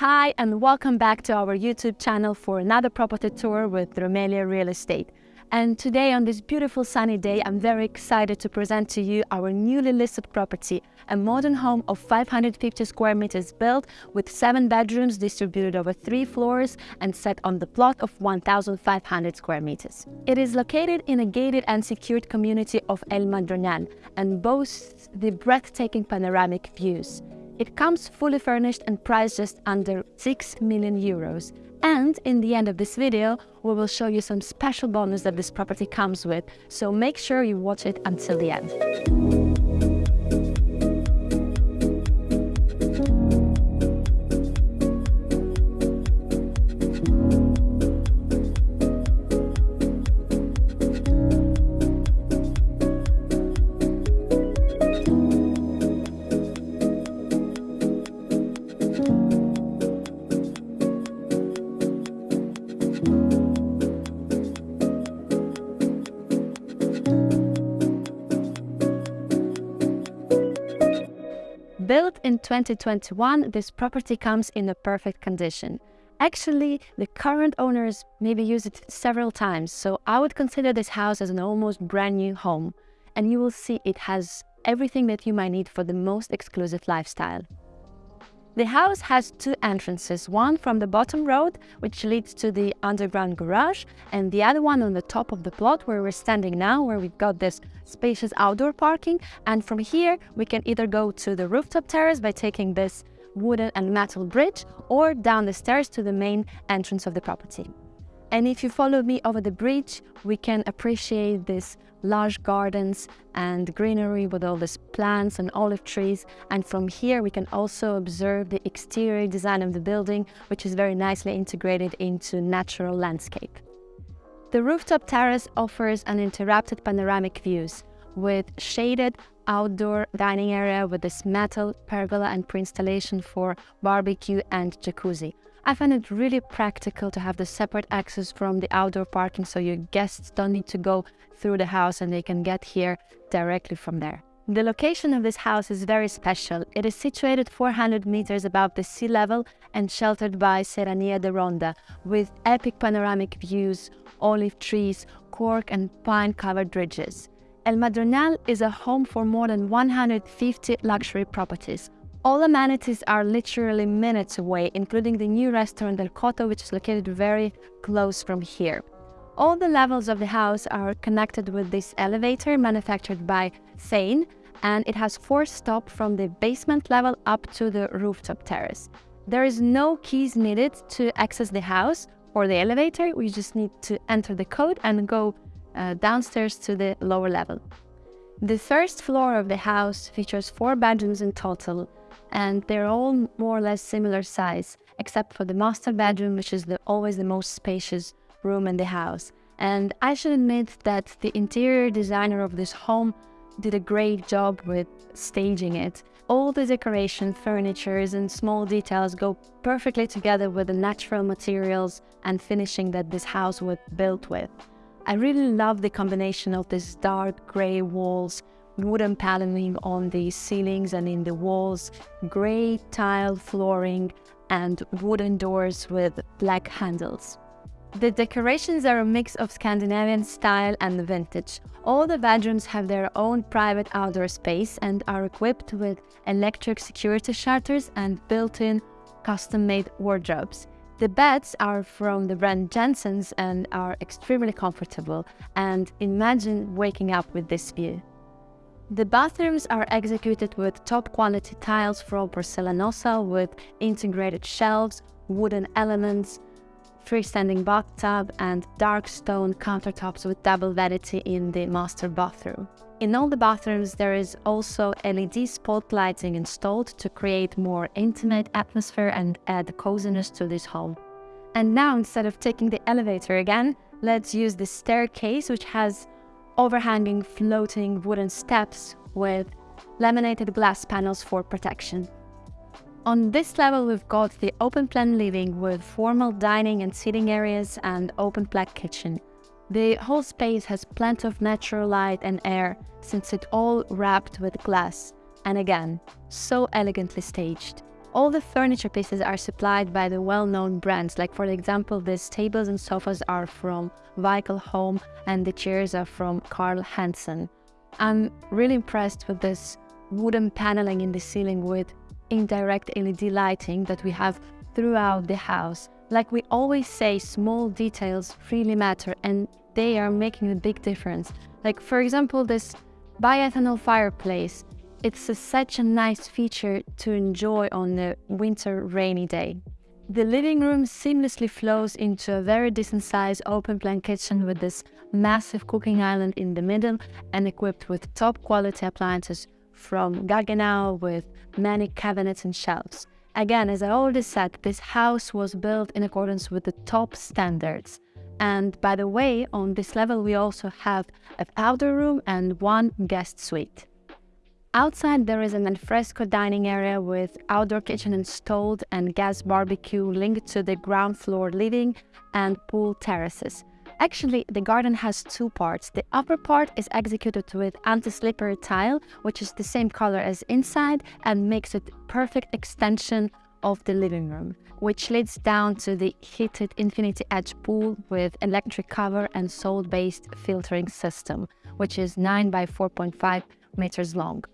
Hi, and welcome back to our YouTube channel for another property tour with Romelia Real Estate. And today, on this beautiful sunny day, I'm very excited to present to you our newly listed property, a modern home of 550 square meters built with seven bedrooms distributed over three floors and set on the plot of 1,500 square meters. It is located in a gated and secured community of El Madroñal and boasts the breathtaking panoramic views. It comes fully furnished and priced just under 6 million euros and in the end of this video, we will show you some special bonus that this property comes with, so make sure you watch it until the end. 2021, this property comes in a perfect condition. Actually, the current owners maybe used it several times, so I would consider this house as an almost brand new home. And you will see it has everything that you might need for the most exclusive lifestyle. The house has two entrances, one from the bottom road, which leads to the underground garage, and the other one on the top of the plot where we're standing now, where we've got this spacious outdoor parking. And from here, we can either go to the rooftop terrace by taking this wooden and metal bridge, or down the stairs to the main entrance of the property. And if you follow me over the bridge, we can appreciate these large gardens and greenery with all these plants and olive trees. And from here, we can also observe the exterior design of the building, which is very nicely integrated into natural landscape. The rooftop terrace offers uninterrupted panoramic views with shaded outdoor dining area with this metal pergola and pre-installation for barbecue and jacuzzi. I find it really practical to have the separate access from the outdoor parking so your guests don't need to go through the house and they can get here directly from there. The location of this house is very special. It is situated 400 meters above the sea level and sheltered by Serrania de Ronda, with epic panoramic views, olive trees, cork and pine-covered ridges. El Madroñal is a home for more than 150 luxury properties, all amenities are literally minutes away, including the new restaurant El Coto, which is located very close from here. All the levels of the house are connected with this elevator manufactured by Thane, and it has four stops from the basement level up to the rooftop terrace. There is no keys needed to access the house or the elevator, we just need to enter the code and go uh, downstairs to the lower level. The first floor of the house features four bedrooms in total, and they're all more or less similar size, except for the master bedroom, which is the, always the most spacious room in the house. And I should admit that the interior designer of this home did a great job with staging it. All the decoration, furnitures and small details go perfectly together with the natural materials and finishing that this house was built with. I really love the combination of these dark grey walls wooden paneling on the ceilings and in the walls, grey tile flooring, and wooden doors with black handles. The decorations are a mix of Scandinavian style and vintage. All the bedrooms have their own private outdoor space and are equipped with electric security shutters and built-in custom-made wardrobes. The beds are from the brand Jensen's and are extremely comfortable and imagine waking up with this view. The bathrooms are executed with top quality tiles from porcelanosa with integrated shelves, wooden elements, freestanding bathtub and dark stone countertops with double vanity in the master bathroom. In all the bathrooms there is also LED spot lighting installed to create more intimate atmosphere and add coziness to this home. And now instead of taking the elevator again, let's use the staircase which has overhanging floating wooden steps with laminated glass panels for protection. On this level, we've got the open plan living with formal dining and sitting areas and open plan kitchen. The whole space has plenty of natural light and air since it's all wrapped with glass and again, so elegantly staged. all the furniture pieces are supplied by the well-known brands. Like for example, these tables and sofas are from Vical Home and the chairs are from Carl Hansen. I'm really impressed with this wooden paneling in the ceiling with indirect LED lighting that we have throughout the house. Like we always say, small details really matter and they are making a big difference. Like for example, this bioethanol fireplace. It's a, such a nice feature to enjoy on a winter rainy day. The living room seamlessly flows into a very decent sized open plan kitchen with this massive cooking island in the middle and equipped with top quality appliances from Gaggenau with many cabinets and shelves. Again, as I already said, this house was built in accordance with the top standards. And by the way, on this level we also have a powder room and one guest suite. Outside there is an alfresco dining area with outdoor kitchen installed and gas barbecue linked to the ground floor living and pool terraces. Actually, the garden has two parts. The upper part is executed with anti-slippery tile, which is the same color as inside and makes it perfect extension of the living room, which leads down to the heated infinity edge pool with electric cover and salt-based filtering system, which is 9 by 4.5 meters long.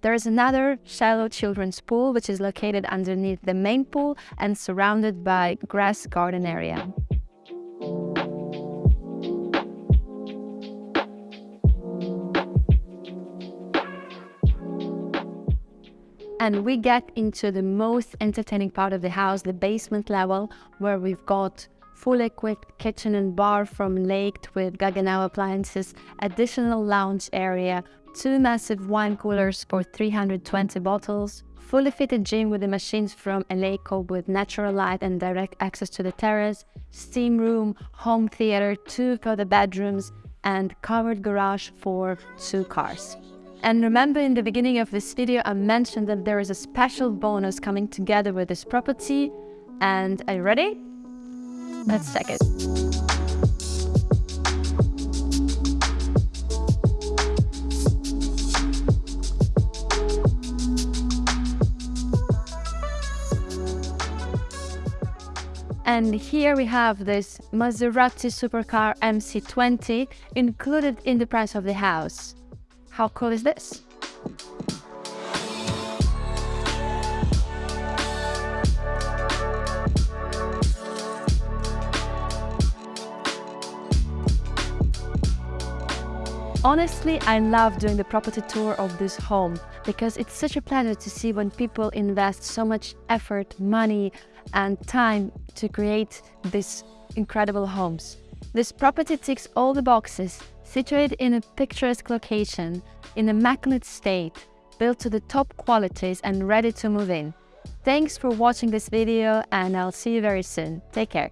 There is another shallow children's pool, which is located underneath the main pool and surrounded by grass garden area. And we get into the most entertaining part of the house, the basement level, where we've got fully equipped kitchen and bar from Lake with Gaggenau appliances, additional lounge area, two massive wine coolers for 320 bottles, fully fitted gym with the machines from Eleiko with natural light and direct access to the terrace, steam room, home theater, two further bedrooms, and covered garage for two cars. And remember in the beginning of this video, I mentioned that there is a special bonus coming together with this property. And are you ready? Let's check it. And here we have this Maserati supercar MC20 included in the price of the house. How cool is this? Honestly, I love doing the property tour of this home because it's such a pleasure to see when people invest so much effort, money and time to create these incredible homes. This property ticks all the boxes situated in a picturesque location, in immaculate state, built to the top qualities and ready to move in. Thanks for watching this video and I'll see you very soon. Take care.